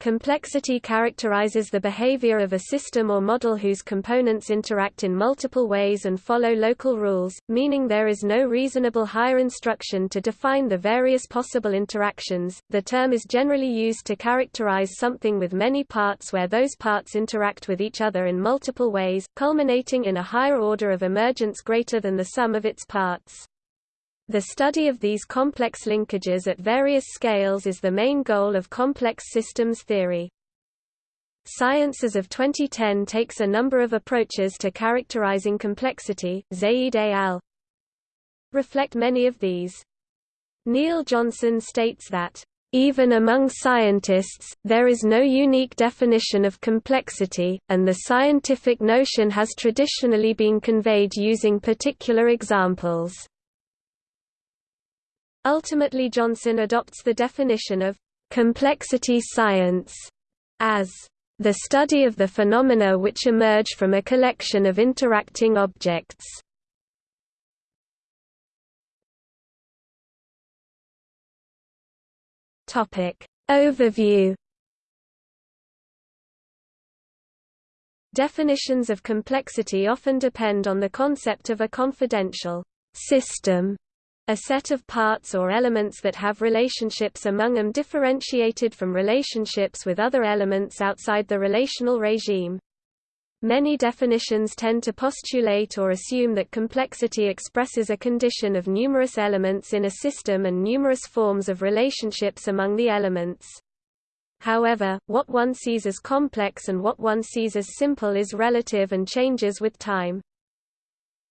Complexity characterizes the behavior of a system or model whose components interact in multiple ways and follow local rules, meaning there is no reasonable higher instruction to define the various possible interactions. The term is generally used to characterize something with many parts where those parts interact with each other in multiple ways, culminating in a higher order of emergence greater than the sum of its parts. The study of these complex linkages at various scales is the main goal of complex systems theory. Sciences of 2010 takes a number of approaches to characterizing complexity, Zaid et al. reflect many of these. Neil Johnson states that, "...even among scientists, there is no unique definition of complexity, and the scientific notion has traditionally been conveyed using particular examples." Ultimately Johnson adopts the definition of complexity science as the study of the phenomena which emerge from a collection of interacting objects. Topic Overview Definitions of complexity often depend on the concept of a confidential system a set of parts or elements that have relationships among them differentiated from relationships with other elements outside the relational regime. Many definitions tend to postulate or assume that complexity expresses a condition of numerous elements in a system and numerous forms of relationships among the elements. However, what one sees as complex and what one sees as simple is relative and changes with time.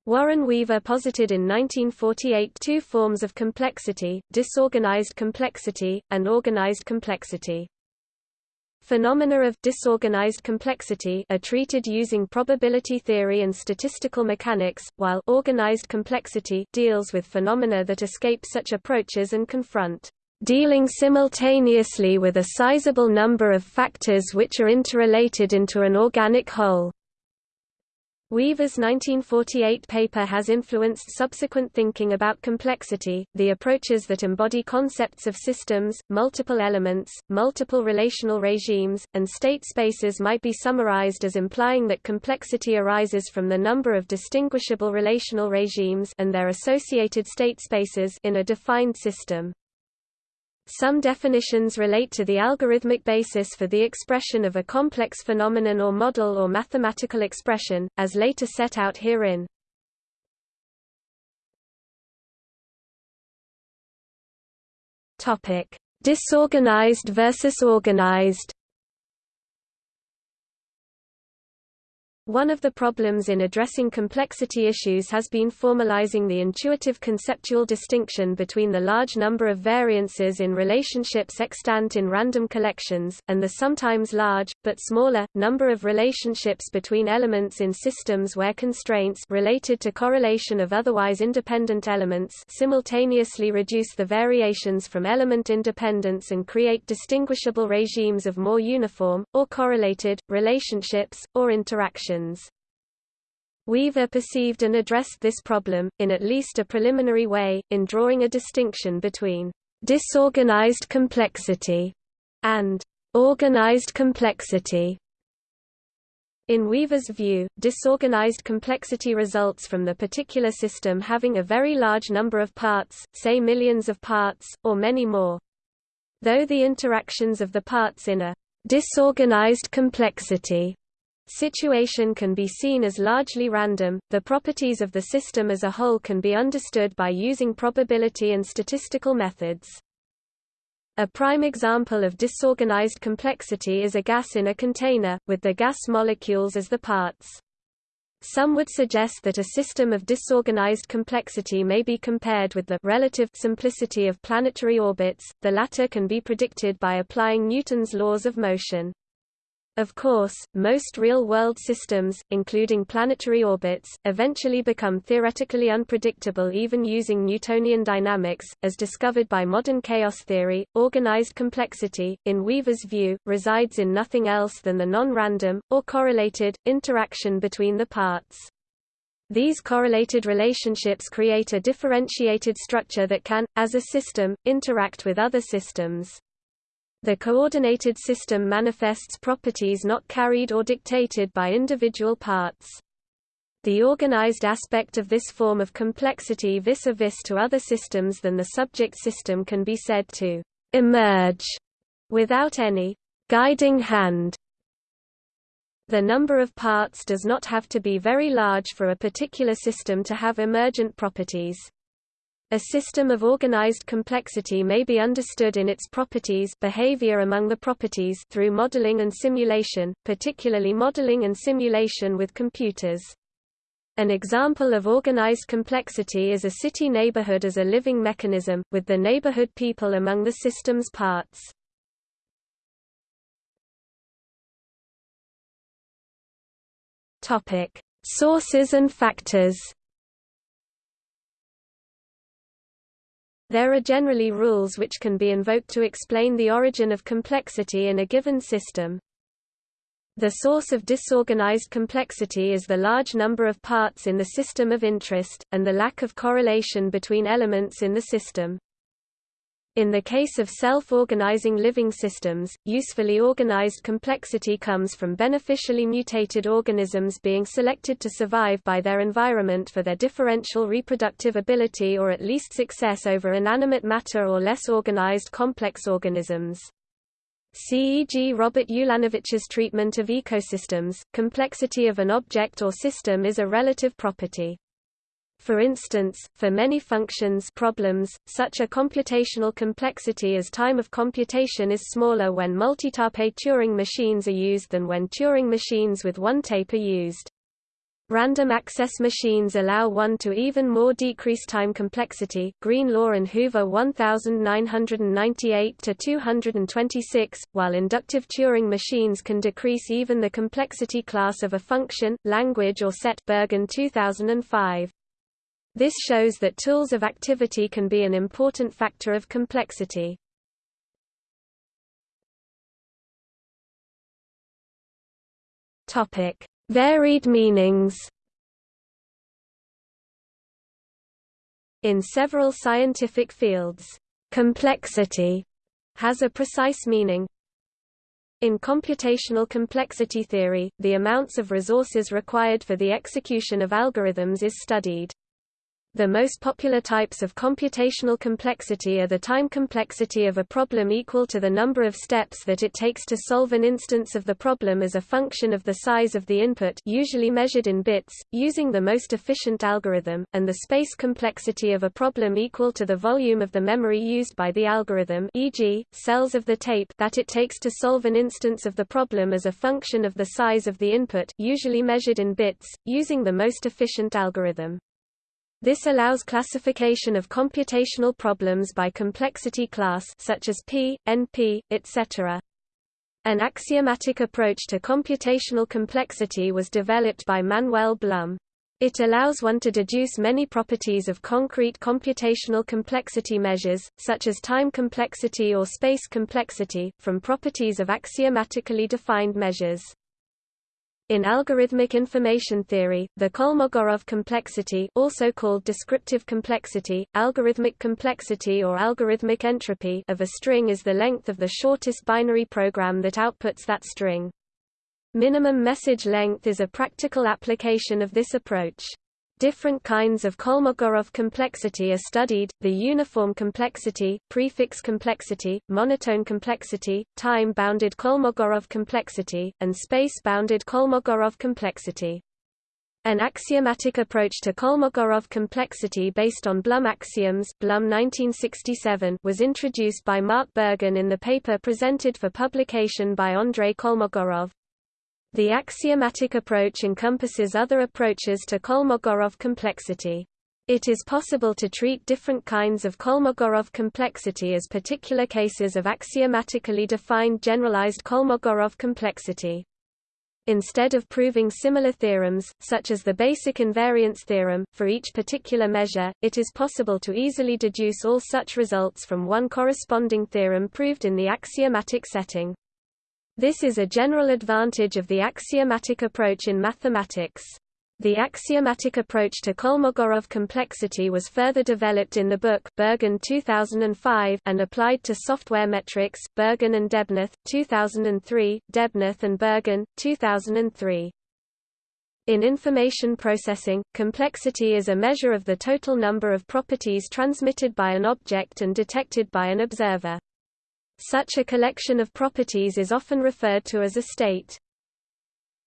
Warren Weaver posited in 1948 two forms of complexity, disorganized complexity, and organized complexity. Phenomena of disorganized complexity are treated using probability theory and statistical mechanics, while organized complexity deals with phenomena that escape such approaches and confront dealing simultaneously with a sizable number of factors which are interrelated into an organic whole. Weaver's 1948 paper has influenced subsequent thinking about complexity. The approaches that embody concepts of systems, multiple elements, multiple relational regimes, and state spaces might be summarized as implying that complexity arises from the number of distinguishable relational regimes and their associated state spaces in a defined system. Some definitions relate to the algorithmic basis for the expression of a complex phenomenon or model or mathematical expression, as later set out herein. Topic: Disorganized versus organized. One of the problems in addressing complexity issues has been formalizing the intuitive conceptual distinction between the large number of variances in relationships extant in random collections, and the sometimes large, but smaller, number of relationships between elements in systems where constraints related to correlation of otherwise independent elements simultaneously reduce the variations from element independence and create distinguishable regimes of more uniform, or correlated, relationships, or interactions. Weaver perceived and addressed this problem, in at least a preliminary way, in drawing a distinction between disorganized complexity and organized complexity. In Weaver's view, disorganized complexity results from the particular system having a very large number of parts, say millions of parts, or many more. Though the interactions of the parts in a disorganized complexity situation can be seen as largely random, the properties of the system as a whole can be understood by using probability and statistical methods. A prime example of disorganized complexity is a gas in a container, with the gas molecules as the parts. Some would suggest that a system of disorganized complexity may be compared with the relative simplicity of planetary orbits, the latter can be predicted by applying Newton's laws of motion. Of course, most real-world systems, including planetary orbits, eventually become theoretically unpredictable even using Newtonian dynamics, as discovered by modern chaos theory. Organized complexity, in Weaver's view, resides in nothing else than the non-random, or correlated, interaction between the parts. These correlated relationships create a differentiated structure that can, as a system, interact with other systems. The coordinated system manifests properties not carried or dictated by individual parts. The organized aspect of this form of complexity vis-a-vis -vis to other systems than the subject system can be said to emerge without any guiding hand. The number of parts does not have to be very large for a particular system to have emergent properties. A system of organized complexity may be understood in its properties behavior among the properties through modeling and simulation, particularly modeling and simulation with computers. An example of organized complexity is a city neighborhood as a living mechanism, with the neighborhood people among the system's parts. Sources and factors. There are generally rules which can be invoked to explain the origin of complexity in a given system. The source of disorganized complexity is the large number of parts in the system of interest, and the lack of correlation between elements in the system. In the case of self-organizing living systems, usefully organized complexity comes from beneficially mutated organisms being selected to survive by their environment for their differential reproductive ability or at least success over inanimate matter or less organized complex organisms. CEG Robert Ulanowicz's treatment of ecosystems, complexity of an object or system is a relative property. For instance, for many functions problems, such a computational complexity as time of computation is smaller when multitape Turing machines are used than when Turing machines with one tape are used. Random access machines allow one to even more decrease time complexity Greenlaw and Hoover 1998 to 226, while inductive Turing machines can decrease even the complexity class of a function, language or set Burgin 2005. This shows that tools of activity can be an important factor of complexity. Topic: Varied meanings In several scientific fields, complexity has a precise meaning. In computational complexity theory, the amounts of resources required for the execution of algorithms is studied. The most popular types of computational complexity are the time complexity of a problem equal to the number of steps that it takes to solve an instance of the problem as a function of the size of the input usually measured in bits, using the most efficient algorithm, and the space complexity of a problem equal to the volume of the memory used by the algorithm e.g., cells of the tape that it takes to solve an instance of the problem as a function of the size of the input usually measured in bits, using the most efficient algorithm. This allows classification of computational problems by complexity class such as P, NP, etc. An axiomatic approach to computational complexity was developed by Manuel Blum. It allows one to deduce many properties of concrete computational complexity measures, such as time complexity or space complexity, from properties of axiomatically defined measures. In algorithmic information theory, the Kolmogorov complexity also called descriptive complexity, algorithmic complexity or algorithmic entropy of a string is the length of the shortest binary program that outputs that string. Minimum message length is a practical application of this approach. Different kinds of Kolmogorov complexity are studied, the uniform complexity, prefix complexity, monotone complexity, time-bounded Kolmogorov complexity, and space-bounded Kolmogorov complexity. An axiomatic approach to Kolmogorov complexity based on Blum axioms Blum 1967 was introduced by Mark Burgin in the paper presented for publication by Andrei Kolmogorov. The axiomatic approach encompasses other approaches to Kolmogorov complexity. It is possible to treat different kinds of Kolmogorov complexity as particular cases of axiomatically defined generalized Kolmogorov complexity. Instead of proving similar theorems, such as the basic invariance theorem, for each particular measure, it is possible to easily deduce all such results from one corresponding theorem proved in the axiomatic setting. This is a general advantage of the axiomatic approach in mathematics. The axiomatic approach to Kolmogorov complexity was further developed in the book Burgin 2005 and applied to software metrics Burgin and Debnath 2003, Debnath and Burgin 2003. In information processing, complexity is a measure of the total number of properties transmitted by an object and detected by an observer. Such a collection of properties is often referred to as a state.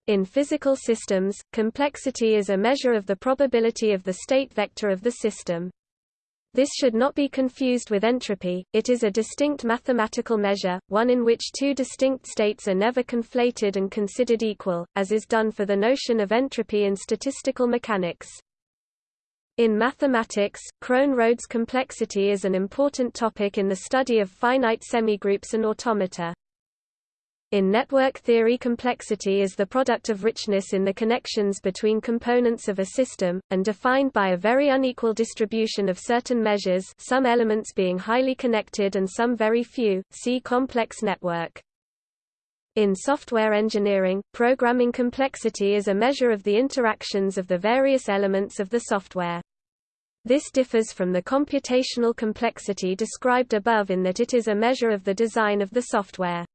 In physical systems, complexity is a measure of the probability of the state vector of the system. This should not be confused with entropy, it is a distinct mathematical measure, one in which two distinct states are never conflated and considered equal, as is done for the notion of entropy in statistical mechanics. In mathematics, Krohn-Rhodes complexity is an important topic in the study of finite semigroups and automata. In network theory complexity is the product of richness in the connections between components of a system, and defined by a very unequal distribution of certain measures some elements being highly connected and some very few, see complex network. In software engineering, programming complexity is a measure of the interactions of the various elements of the software. This differs from the computational complexity described above in that it is a measure of the design of the software.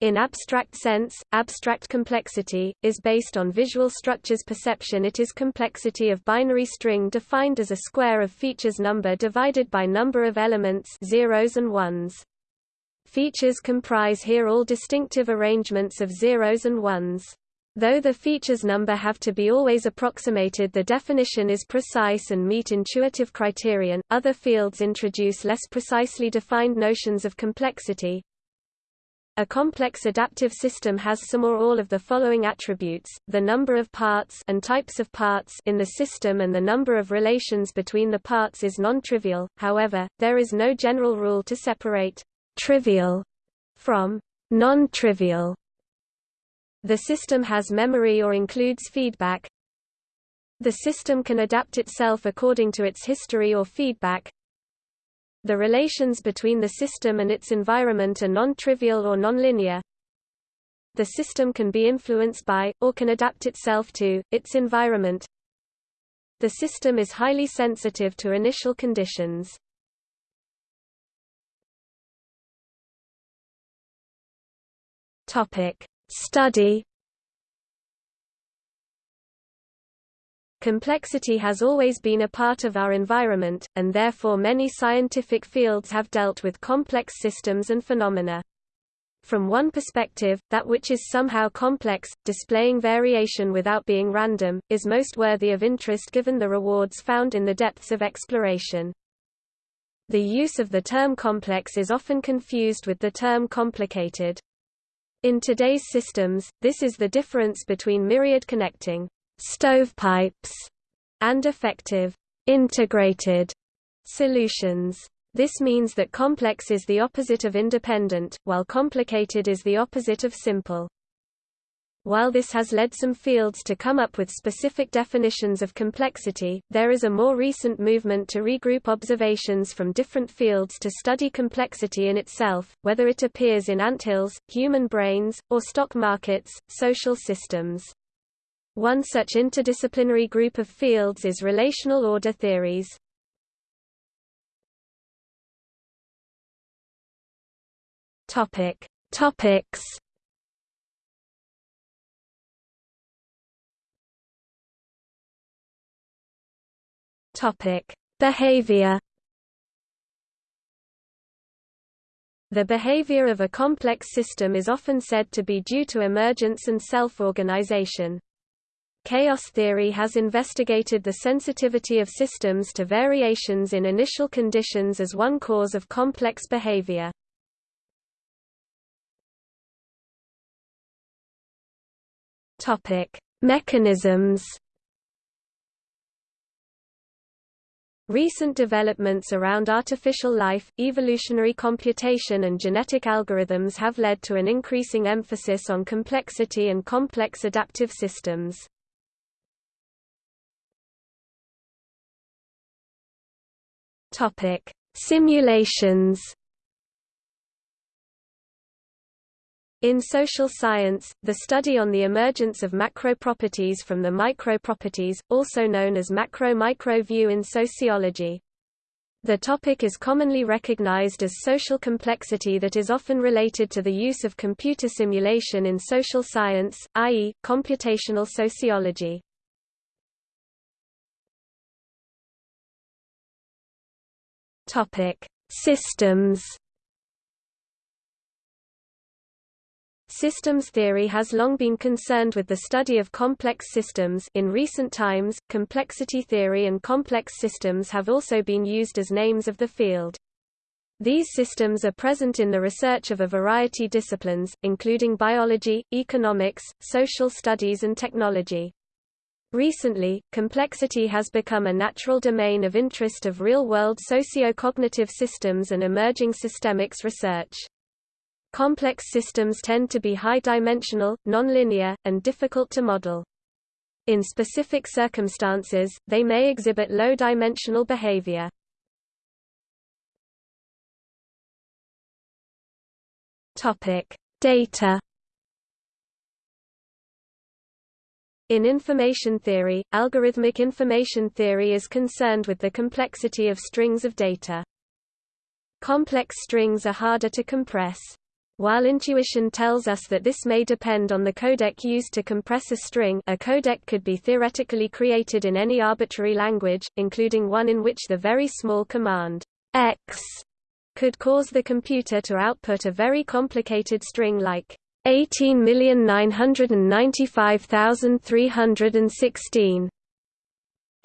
In abstract sense, abstract complexity, is based on visual structures perception it is complexity of binary string defined as a square of features number divided by number of elements zeros and ones. Features comprise here all distinctive arrangements of zeros and ones. Though the features number have to be always approximated the definition is precise and meet intuitive criterion, other fields introduce less precisely defined notions of complexity, a complex adaptive system has some or all of the following attributes, the number of parts and types of parts in the system and the number of relations between the parts is non-trivial, however, there is no general rule to separate «trivial» from «non-trivial». The system has memory or includes feedback. The system can adapt itself according to its history or feedback, the relations between the system and its environment are non-trivial or nonlinear. The system can be influenced by, or can adapt itself to, its environment. The system is highly sensitive to initial conditions. Topic: Study Complexity has always been a part of our environment, and therefore many scientific fields have dealt with complex systems and phenomena. From one perspective, that which is somehow complex, displaying variation without being random, is most worthy of interest given the rewards found in the depths of exploration. The use of the term complex is often confused with the term complicated. In today's systems, this is the difference between myriad connecting stovepipes, and effective integrated solutions. This means that complex is the opposite of independent, while complicated is the opposite of simple. While this has led some fields to come up with specific definitions of complexity, there is a more recent movement to regroup observations from different fields to study complexity in itself, whether it appears in anthills, human brains, or stock markets, social systems. One such interdisciplinary group of fields is relational order theories. Topic: Topics. Topic: Behavior. The behavior of a complex system is often said to be due to emergence and self-organization. Chaos theory has investigated the sensitivity of systems to variations in initial conditions as one cause of complex behavior. Mechanisms. Recent developments around artificial life, evolutionary computation and genetic algorithms have led to an increasing emphasis on complexity and complex adaptive systems. Simulations. In social science, the study on the emergence of macroproperties from the microproperties, also known as macro-micro view in sociology. The topic is commonly recognized as social complexity that is often related to the use of computer simulation in social science, i.e., computational sociology. Systems Systems theory has long been concerned with the study of complex systems in recent times, complexity theory and complex systems have also been used as names of the field. These systems are present in the research of a variety disciplines, including biology, economics, social studies and technology. Recently, complexity has become a natural domain of interest of real-world socio-cognitive systems and emerging systemics research. Complex systems tend to be high-dimensional, nonlinear, and difficult to model. In specific circumstances, they may exhibit low-dimensional behavior. Data. In information theory, algorithmic information theory is concerned with the complexity of strings of data. Complex strings are harder to compress. While intuition tells us that this may depend on the codec used to compress a string a codec could be theoretically created in any arbitrary language, including one in which the very small command x could cause the computer to output a very complicated string like 18,995,316.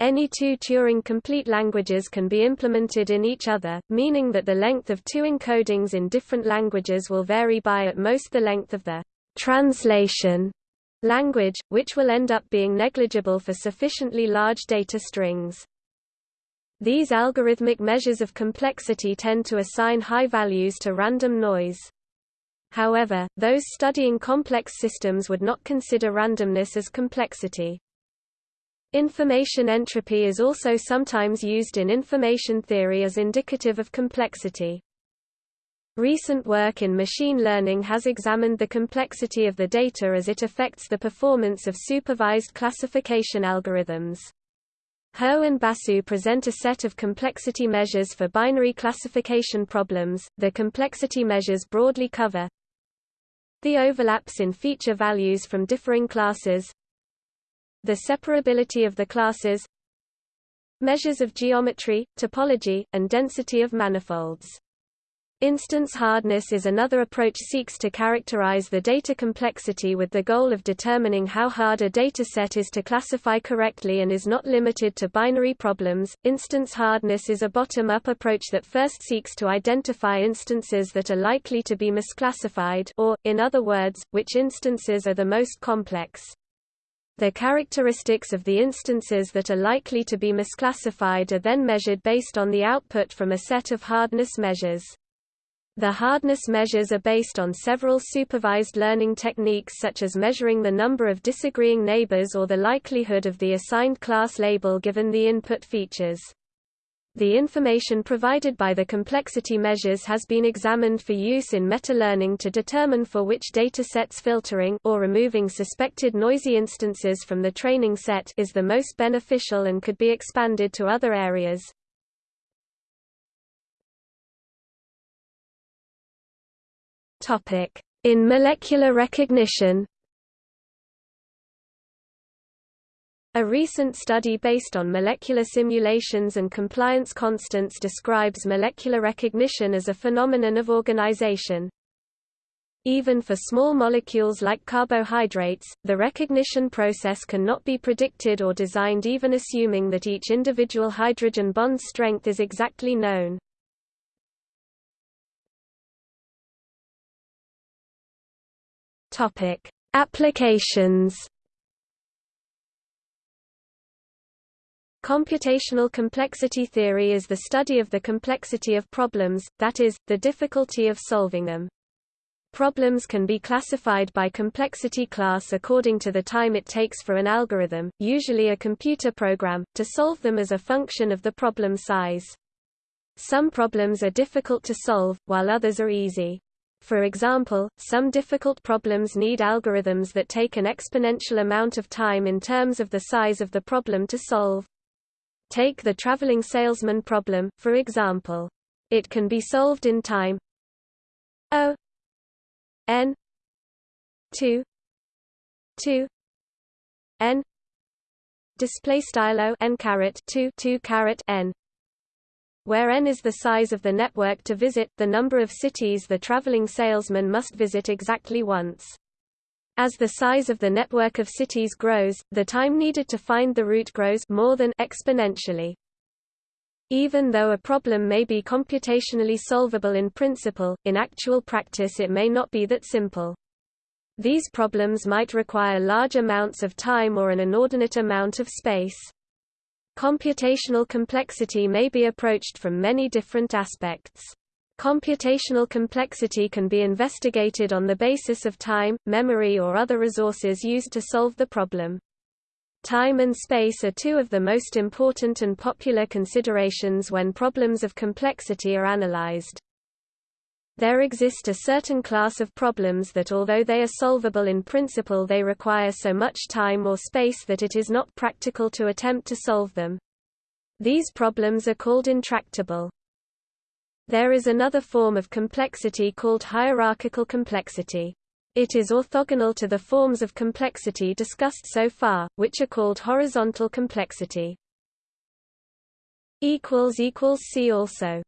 Any two Turing-complete languages can be implemented in each other, meaning that the length of two encodings in different languages will vary by at most the length of the translation language, which will end up being negligible for sufficiently large data strings. These algorithmic measures of complexity tend to assign high values to random noise. However, those studying complex systems would not consider randomness as complexity. Information entropy is also sometimes used in information theory as indicative of complexity. Recent work in machine learning has examined the complexity of the data as it affects the performance of supervised classification algorithms. Ho and Basu present a set of complexity measures for binary classification problems. The complexity measures broadly cover the overlaps in feature values from differing classes, the separability of the classes measures of geometry, topology, and density of manifolds. Instance hardness is another approach seeks to characterize the data complexity with the goal of determining how hard a dataset is to classify correctly and is not limited to binary problems. Instance hardness is a bottom-up approach that first seeks to identify instances that are likely to be misclassified or, in other words, which instances are the most complex. The characteristics of the instances that are likely to be misclassified are then measured based on the output from a set of hardness measures. The hardness measures are based on several supervised learning techniques such as measuring the number of disagreeing neighbors or the likelihood of the assigned class label given the input features. The information provided by the complexity measures has been examined for use in meta-learning to determine for which datasets filtering or removing suspected noisy instances from the training set is the most beneficial and could be expanded to other areas. In molecular recognition A recent study based on molecular simulations and compliance constants describes molecular recognition as a phenomenon of organization. Even for small molecules like carbohydrates, the recognition process cannot be predicted or designed even assuming that each individual hydrogen bond strength is exactly known. Applications Computational complexity theory is the study of the complexity of problems, that is, the difficulty of solving them. Problems can be classified by complexity class according to the time it takes for an algorithm, usually a computer program, to solve them as a function of the problem size. Some problems are difficult to solve, while others are easy. For example, some difficult problems need algorithms that take an exponential amount of time in terms of the size of the problem to solve. Take the traveling salesman problem, for example. It can be solved in time O n 2 2 n display style o n caret 2 2 caret n where n is the size of the network to visit, the number of cities the traveling salesman must visit exactly once. As the size of the network of cities grows, the time needed to find the route grows more than exponentially. Even though a problem may be computationally solvable in principle, in actual practice it may not be that simple. These problems might require large amounts of time or an inordinate amount of space. Computational complexity may be approached from many different aspects. Computational complexity can be investigated on the basis of time, memory or other resources used to solve the problem. Time and space are two of the most important and popular considerations when problems of complexity are analyzed. There exist a certain class of problems that although they are solvable in principle they require so much time or space that it is not practical to attempt to solve them. These problems are called intractable. There is another form of complexity called hierarchical complexity. It is orthogonal to the forms of complexity discussed so far, which are called horizontal complexity. See also